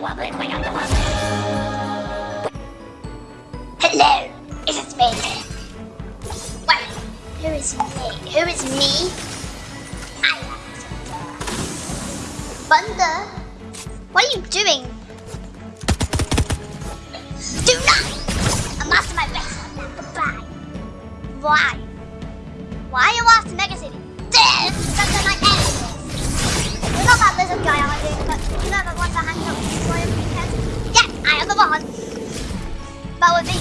Hello. Is it. Hello, it is me. Well, who is me? Who is me? I am What are you doing? Do not! I'm after my base. Goodbye. Why? Why are you after Mega City? Damn! That's my! Yeah, I am the one! But with me.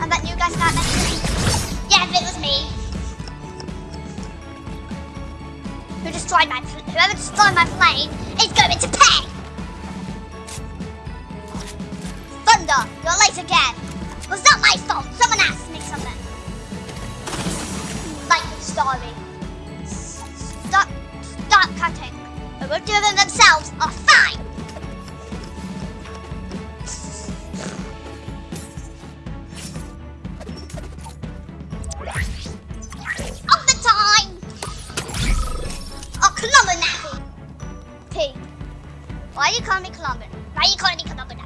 And that guys not if it was me. Who destroyed my whoever destroyed my plane is going to pay! Thunder, you're late again. Was not my someone asked me something. Like sorry shot cutting. But will do them themselves are fine. On the time. Oh, Nappy. Why are you calling me Clumber? Why are you calling me Clumber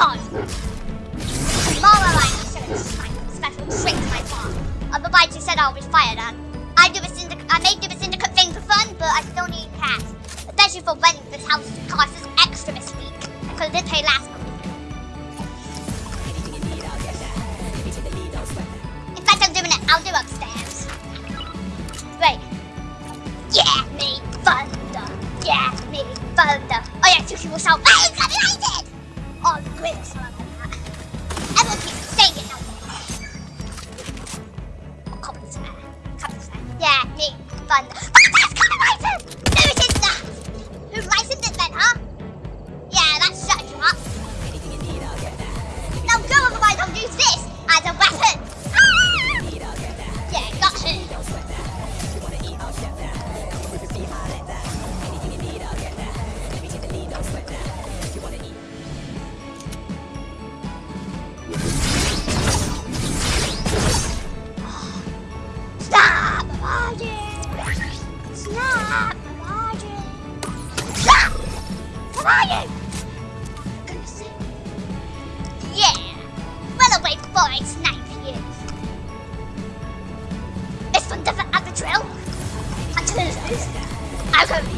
time. Tomorrow I will show you special trick to my farm. Uh, Otherwise you said I'll be fired On I do a syndicate I may do a syndicate thing for fun, but I still need cash. Especially for renting this house costs extra this week. Because this pay last Alright, snipe you. It's under the, other the drill. I don't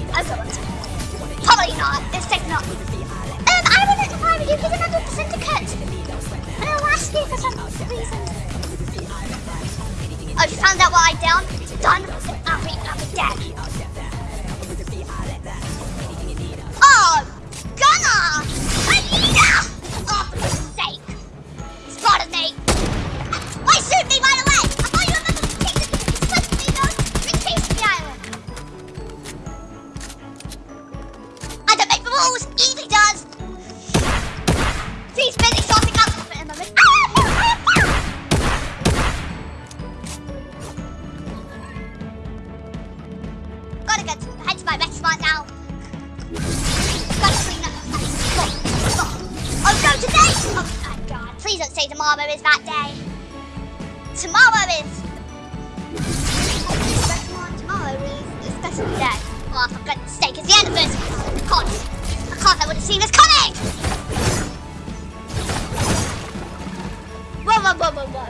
blah, blah, blah.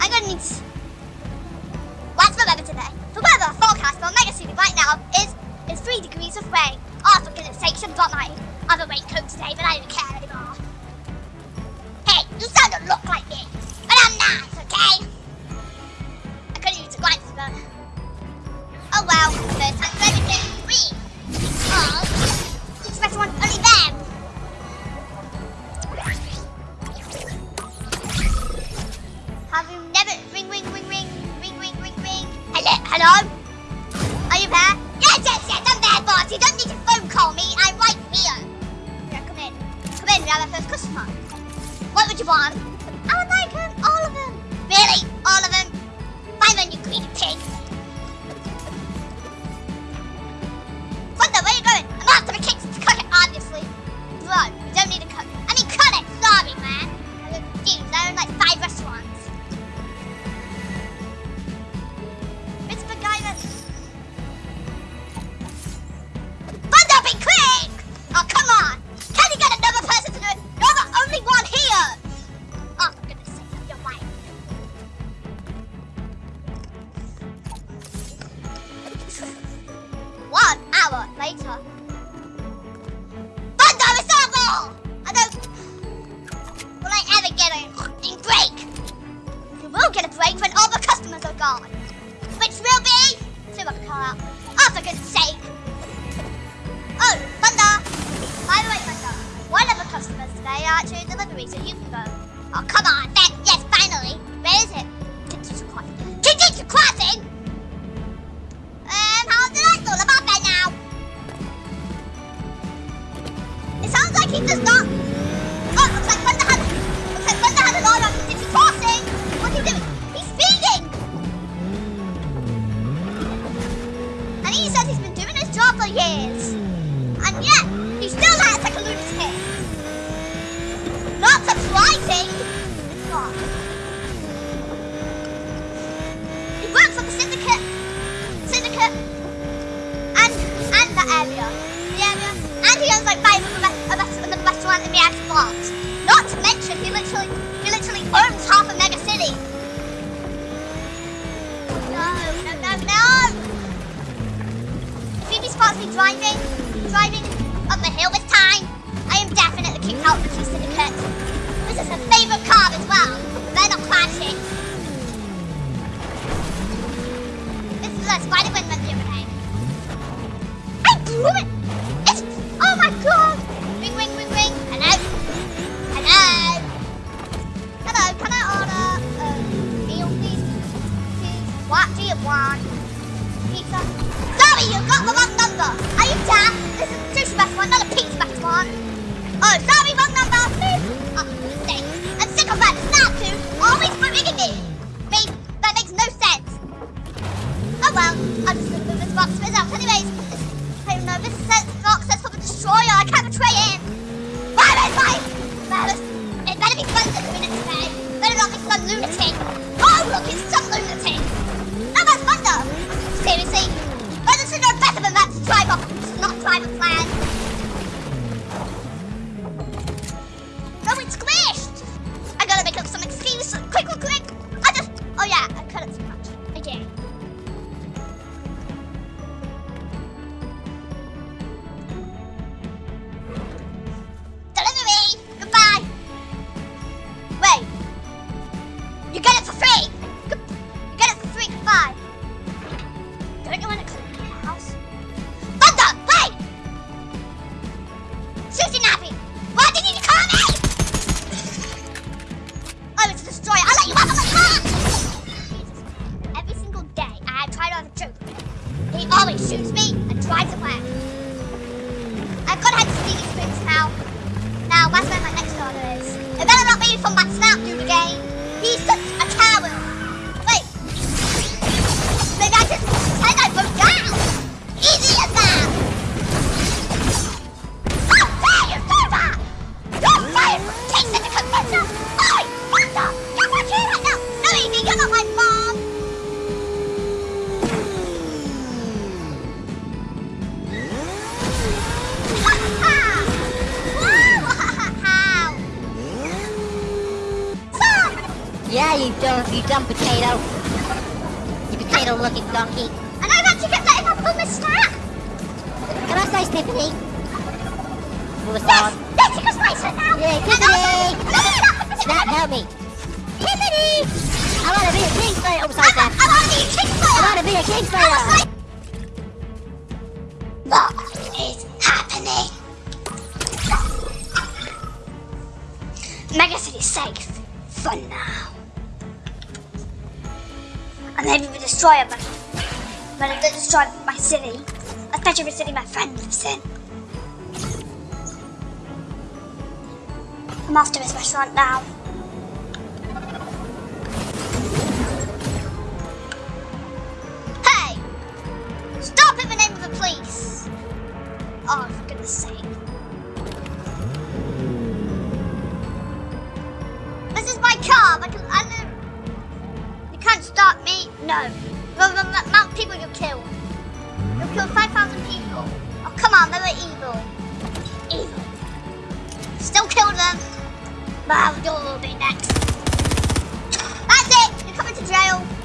I'm gonna need... to What's the weather today? The weather forecast for Mega City right now is is 3 degrees of rain. Oh, for goodness sakes, I'm not my other raincoat today, but I don't care anymore. Hey, you sound and look like me, but I'm not. okay? I couldn't use a glasses. Oh well, first time. driving, driving up the hill this time. I am definitely kicked out of the Q This is her favourite car as well. Better not crash it. dumb potato. You potato-looking donkey. And I've actually kept letting her pull my strap. Can I say Tiffany? Yes! Yes, you can a her now! Yeah, Tiffany! Snap, help me! Tiffany! I want to be a Kingslayer! Oh, sorry, Dad. I want to be a king Kingslayer! Oh, I want to be a king Kingslayer! What is happening? Mega City's safe for now and then you will destroy him. But I did destroy my city, especially the city my friend lives in. I'm after to his restaurant now. Hey! Stop in the name of the police! Oh, for goodness sake. This is my car, but you can't stop me. No. the amount of people you kill. You kill 5,000 people. Oh, come on, they were evil. Evil. Still kill them. But I'll do a little bit next. That's it. You're coming to jail.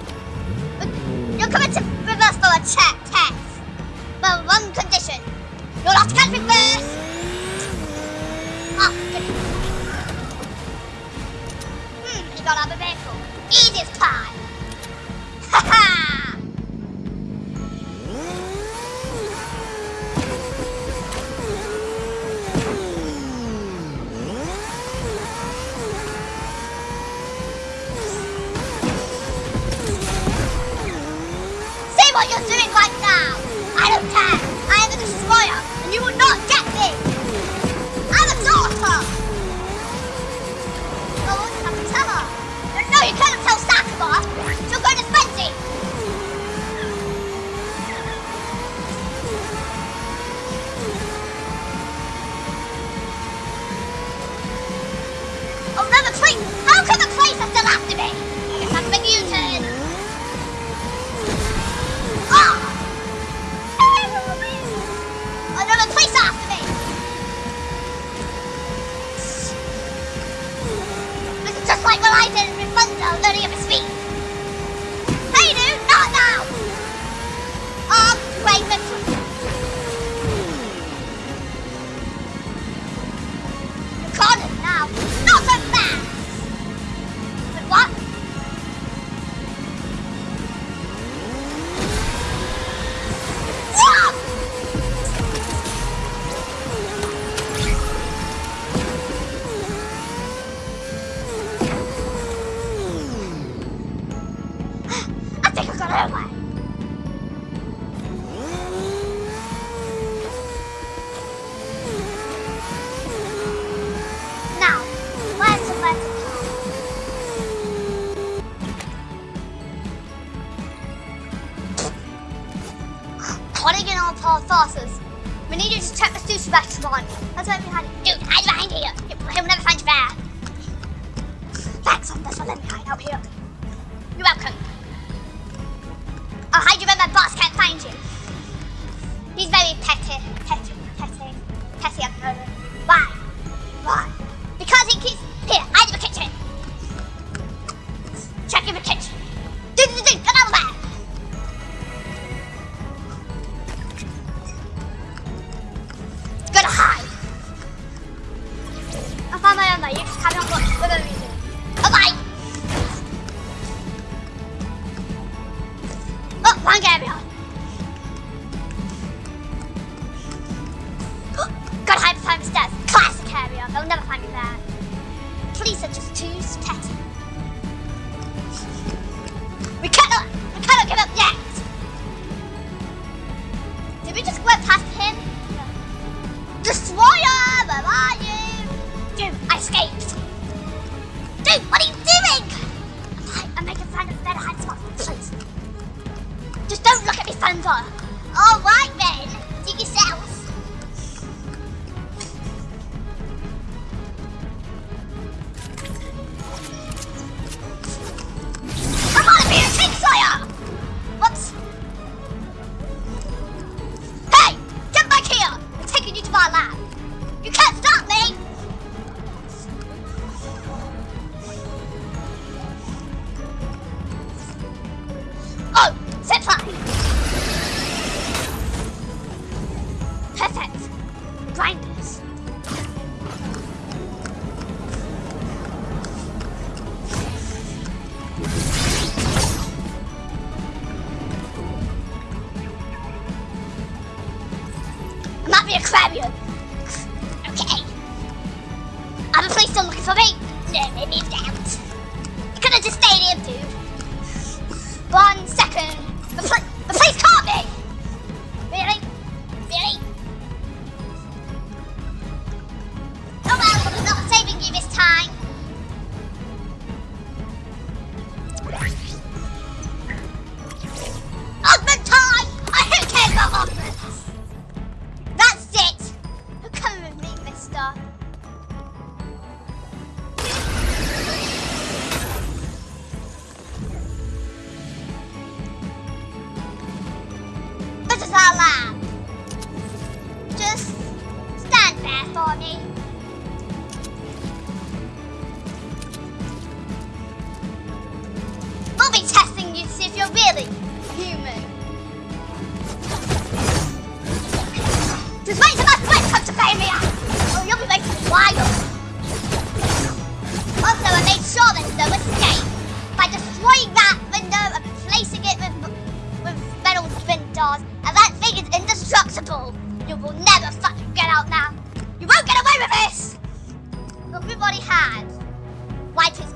next time. Just wait till my friend comes to pay me out! Or you'll be making wild! Also, I made sure there's no escape by destroying that window and replacing it with, with metal spin doors, and that thing is indestructible! You will never fucking get out now! You won't get away with this! Everybody has. Wipe his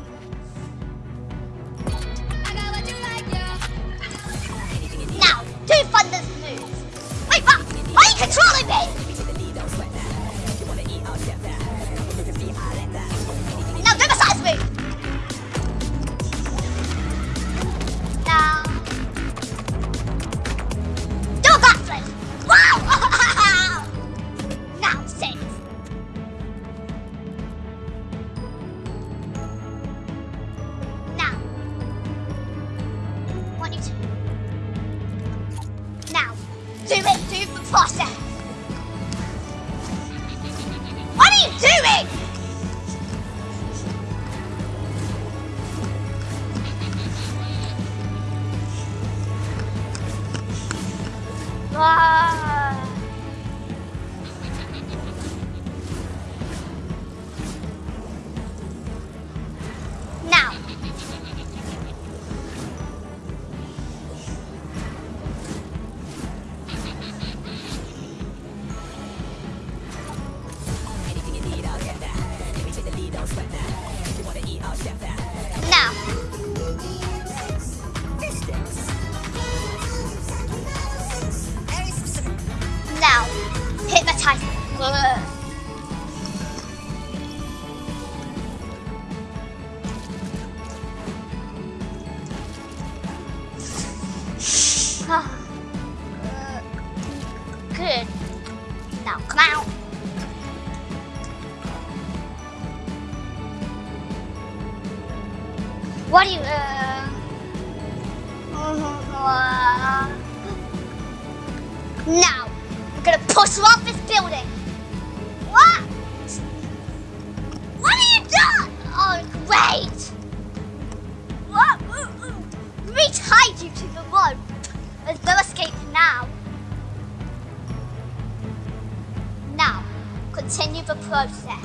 continue the process.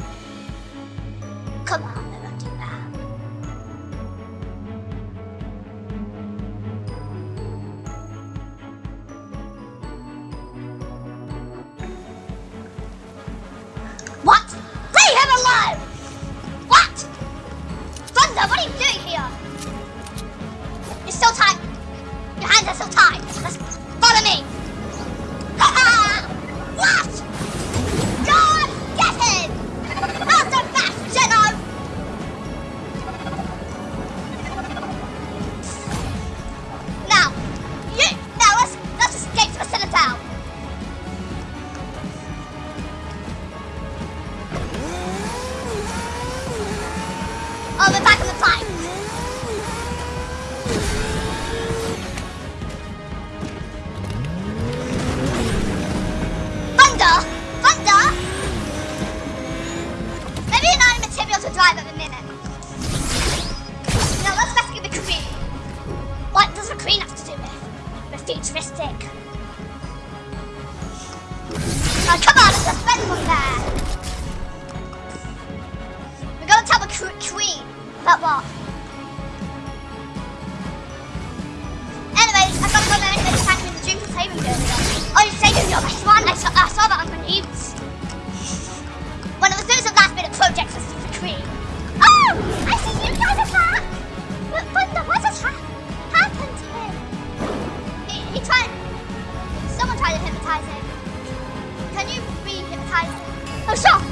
Come on. now, come on, it's a spend one there. We're going to have a tree, but what? Anyways, I've got to go learn how to tank in the dream for saving girl. Oh, you're saving your best one. I saw, I saw that on my news. One of the things of last minute projects was the tree. Oh, I see you guys are far. 冷少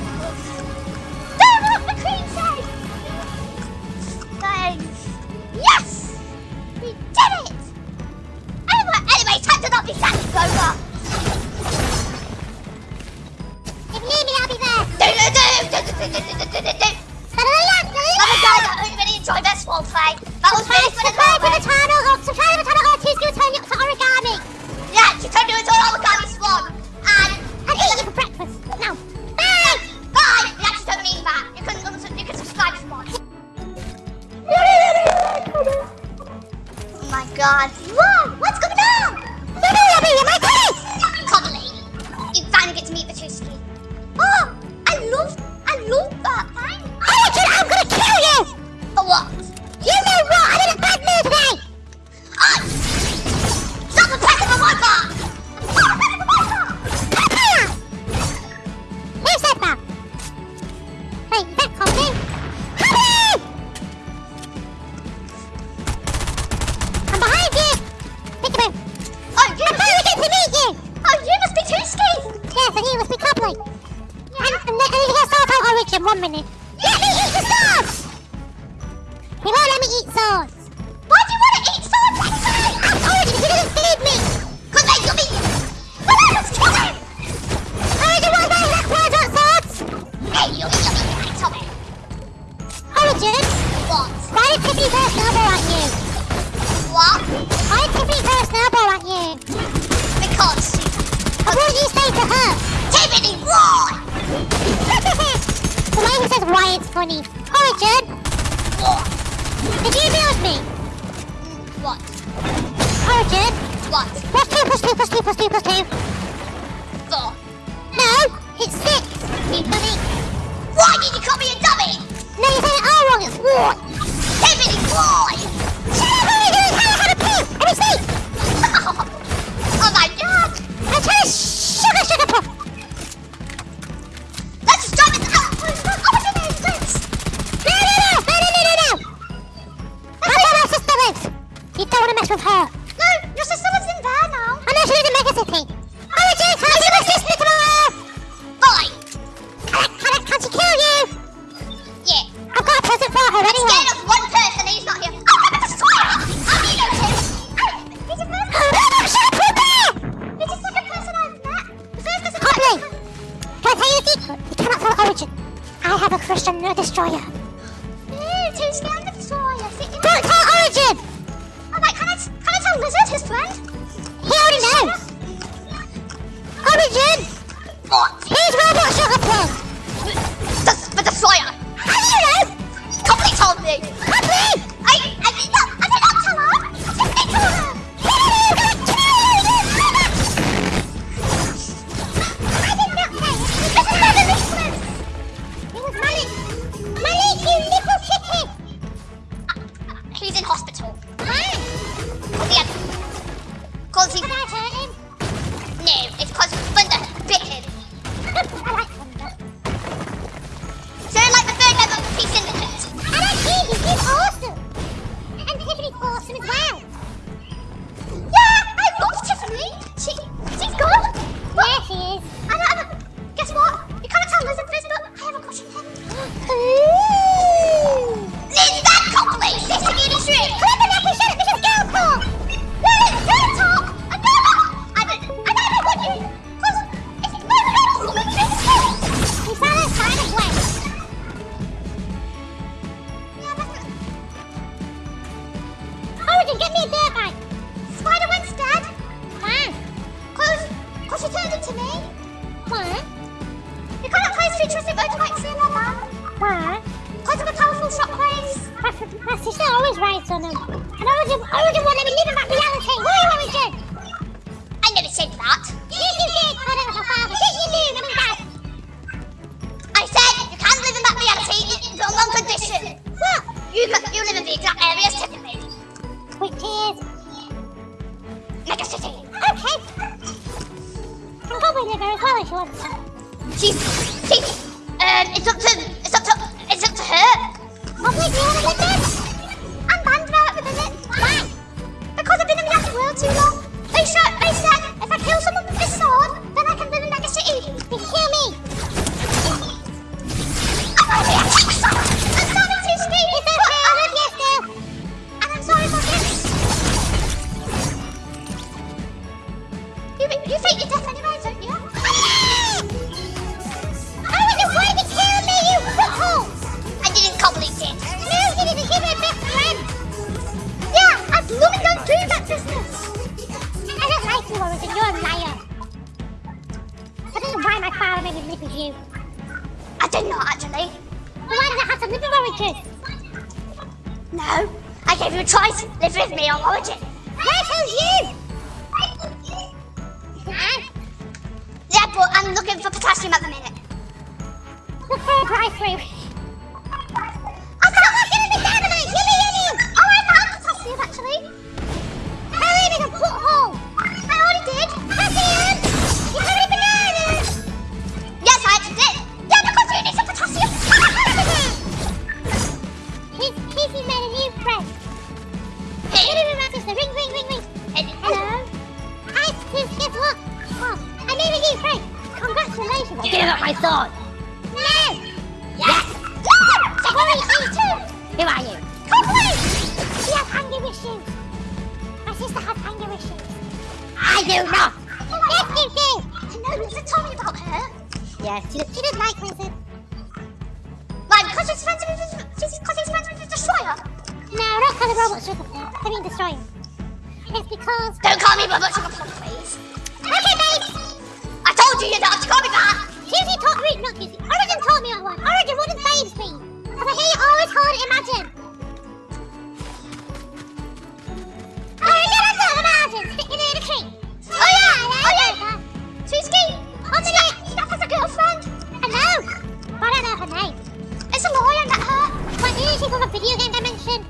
She from a video game dimension?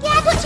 Yeah, but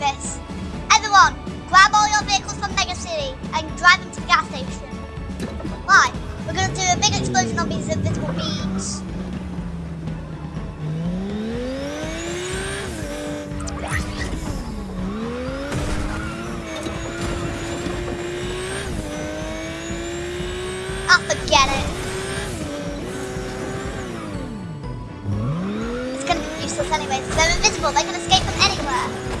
this. Everyone, grab all your vehicles from Mega City and drive them to the gas station. Why? We're going to do a big explosion on these invisible beams. I forget it. It's going to be useless anyway. They're invisible. They can escape from anywhere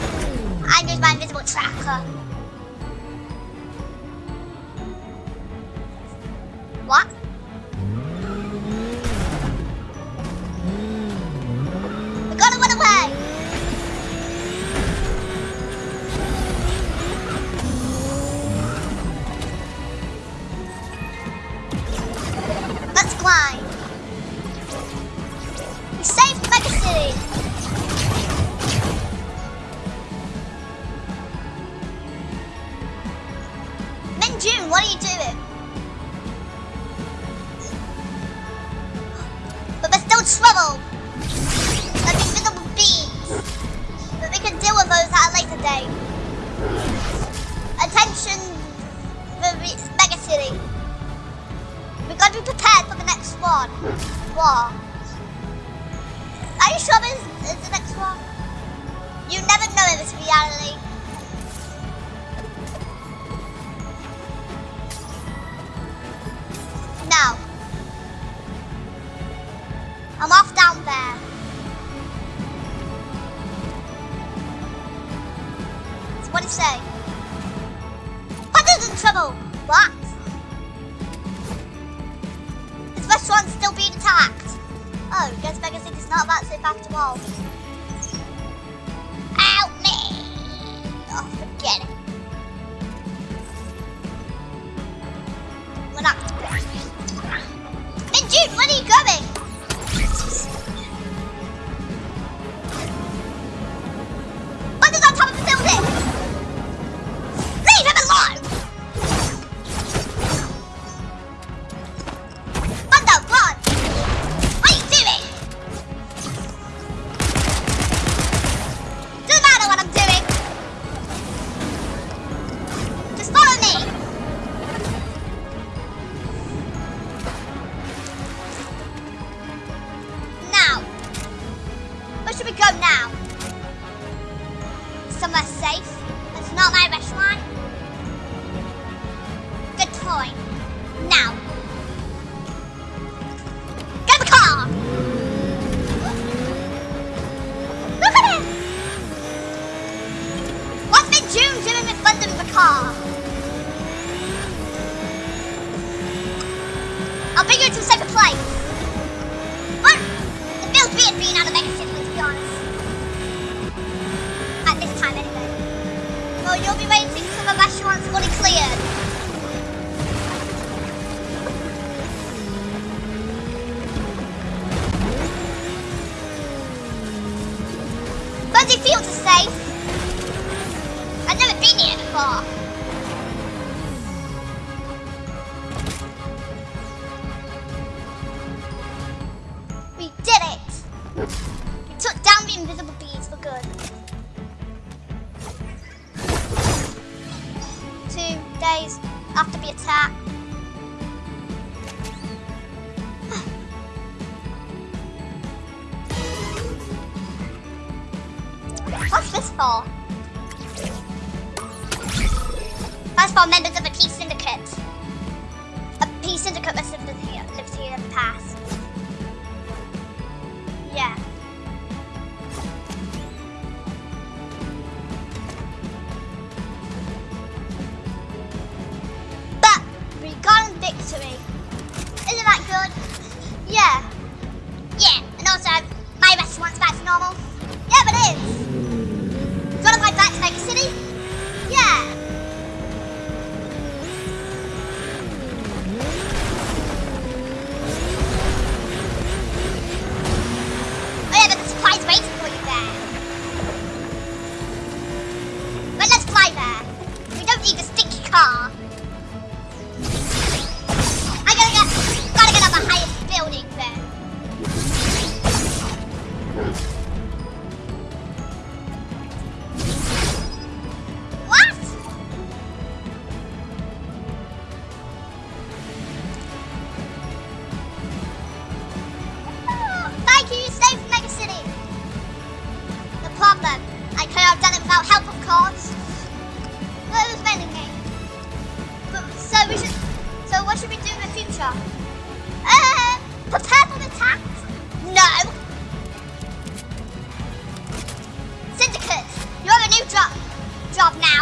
and use my invisible tracker. comment Job now.